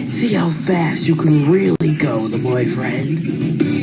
and see how fast you can really go, the boyfriend.